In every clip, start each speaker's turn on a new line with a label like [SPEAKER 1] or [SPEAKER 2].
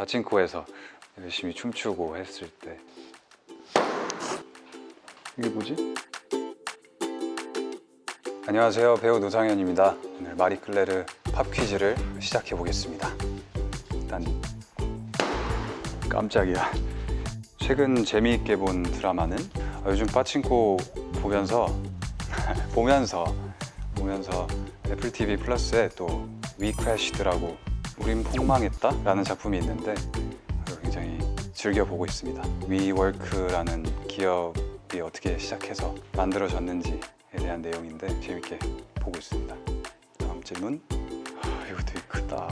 [SPEAKER 1] 파친코에서 열심히 춤추고 했을 때. 이게 뭐지? 안녕하세요. 배우 노상현입니다. 오늘 마리클레르 팝 퀴즈를 시작해 보겠습니다. 일단 깜짝이야. 최근 재미있게 본 드라마는? 아, 요즘 빠친코 보면서 보면서 보면서 애플 TV 플러스에 또 위크래시드라고 우린 폭망했다 라는 작품이 있는데 굉장히 즐겨 보고 있습니다. 위워크라는 기업이 어떻게 시작해서 만들어졌는지에 대한 내용인데 재밌게 보고 있습니다. 다음 질문. 아, 이거 되게 크다.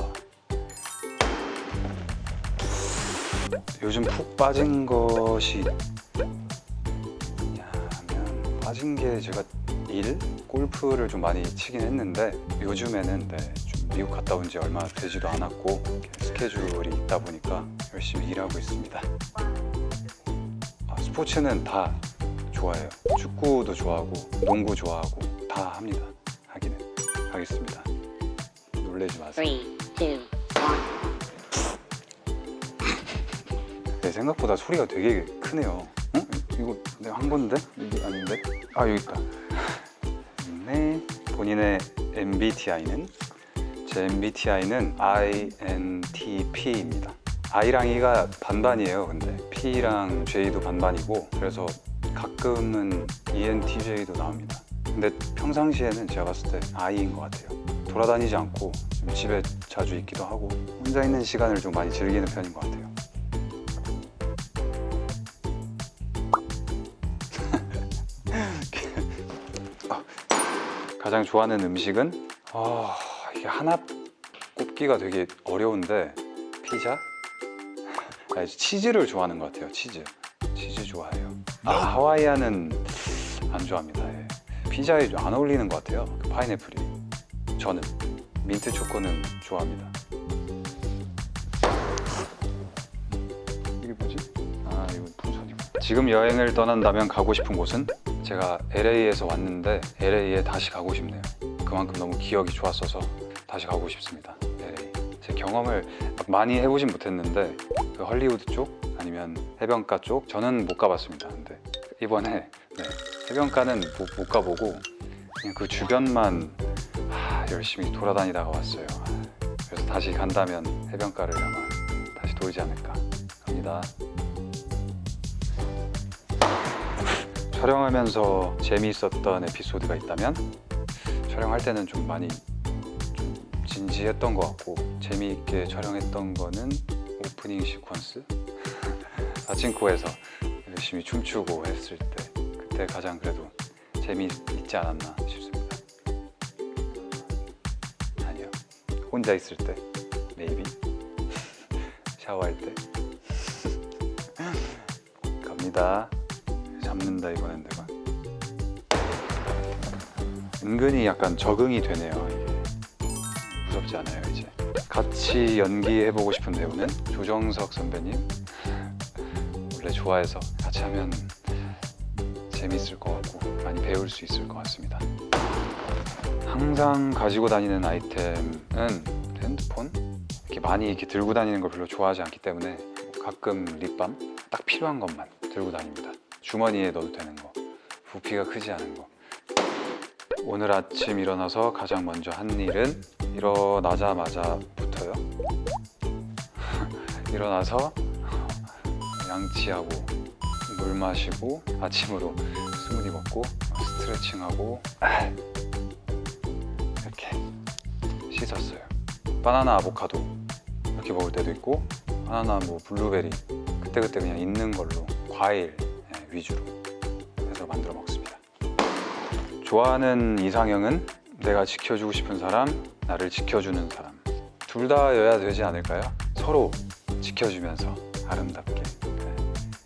[SPEAKER 1] 요즘 푹 빠진 것이 하면 빠진 게 제가 일? 골프를 좀 많이 치긴 했는데 요즘에는 네, 좀 미국 갔다 온 지 얼마 되지도 않았고 스케줄이 있다 보니까 열심히 일하고 있습니다 아, 스포츠는 다 좋아해요 축구도 좋아하고 농구 좋아하고 다 합니다 하기는 하겠습니다 놀래지 마세요
[SPEAKER 2] Three, two, one.
[SPEAKER 1] 네, 생각보다 소리가 되게 크네요. 어? 이거 내가 한 건데? 이게 아닌데? 아 여기 있다. 네, 본인의 MBTI는 제 MBTI는 INTP입니다. I랑 E가 반반이에요. 근데 P랑 J도 반반이고 그래서 가끔은 ENTJ도 나옵니다. 근데 평상시에는 제가 봤을 때 I인 것 같아요. 돌아다니지 않고 좀 집에 자주 있기도 하고 혼자 있는 시간을 좀 많이 즐기는 편인 것 같아요. 가장 좋아하는 음식은 아 이게 하나 꼽기가 되게 어려운데 피자? 아, 치즈를 좋아하는 것 같아요 치즈. 치즈 좋아해요. 아 하와이안은 안 좋아합니다. 예. 피자에 좀안 어울리는 것 같아요 그 파인애플이. 저는. 민트 초코는 좋아합니다. 이게 뭐지? 아 이거 풍선이고 지금 여행을 떠난다면 가고 싶은 곳은? 제가 LA에서 왔는데 LA에 다시 가고 싶네요 그만큼 너무 기억이 좋았어서 다시 가고 싶습니다. LA 제 경험을 막 많이 해보진 못했는데 그 헐리우드 쪽 아니면 해변가 쪽 저는 못 가봤습니다. 근데 이번에 네, 해변가는 못, 못 가보고 그냥 그 주변만 하, 열심히 돌아다니다가 왔어요. 그래서 다시 간다면 해변가를 아마 다시 돌지 않을까 합니다. 촬영하면서 재미있었던 에피소드가 있다면 촬영할 때는 좀 많이 좀 진지했던 것 같고 재미있게 촬영했던 거는 오프닝 시퀀스? 아친코에서 열심히 춤추고 했을 때 그때 가장 그래도 재미있지 않았나 싶습니다. 아니요. 혼자 있을 때 메이비 샤워할 때. 갑니다. 잡는다 이번엔 내가 은근히 약간 적응이 되네요. 이게. 무섭지 않아요 이제. 같이 연기해보고 싶은 배우는 조정석 선배님. 원래 좋아해서 같이 하면 재밌을 것 같고 많이 배울 수 있을 것 같습니다. 항상 가지고 다니는 아이템은 핸드폰? 이렇게 많이 이렇게 들고 다니는 걸 별로 좋아하지 않기 때문에 가끔 립밤? 딱 필요한 것만 들고 다닙니다. 주머니에 넣어도 되는 거. 부피가 크지 않은 거 오늘 아침 일어나서 가장 먼저 한 일은 일어나자마자부터요. 일어나서 양치하고 물 마시고 아침으로 스무디 먹고 스트레칭하고 이렇게 씻었어요. 바나나 아보카도 이렇게 먹을 때도 있고 바나나 뭐 블루베리 그때그때 그냥 있는 걸로 과일 예, 위주로 해서 만들어 먹습니다 좋아하는 이상형은 내가 지켜주고 싶은 사람, 나를 지켜주는 사람. 둘 다여야 되지 않을까요? 서로 지켜주면서 아름답게. 네.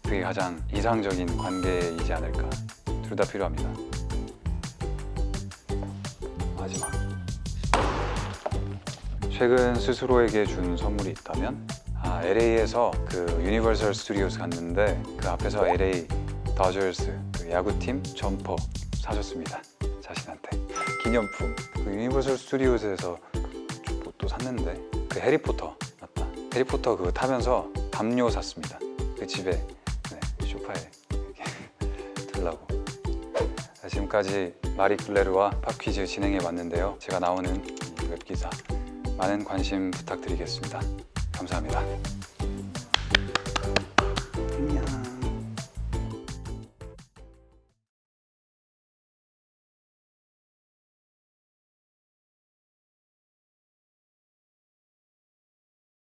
[SPEAKER 1] 그게 가장 이상적인 관계이지 않을까. 둘 다 필요합니다. 마지막. 최근 스스로에게 준 선물이 있다면? 아, LA에서 그 유니버설 스튜디오스 갔는데 그 앞에서 LA 다저스 그 야구팀 점퍼 사줬습니다 자신한테 기념품 그 유니버설 스튜디오스에서 또 샀는데 그 해리포터 맞다 해리포터 그거 타면서 담요 샀습니다. 그 집에 네, 이렇게 들라고. 자, 지금까지 마리 클레르와 팝 퀴즈 진행해 왔는데요. 제가 나오는 웹 기사 많은 관심 부탁드리겠습니다. 감사합니다.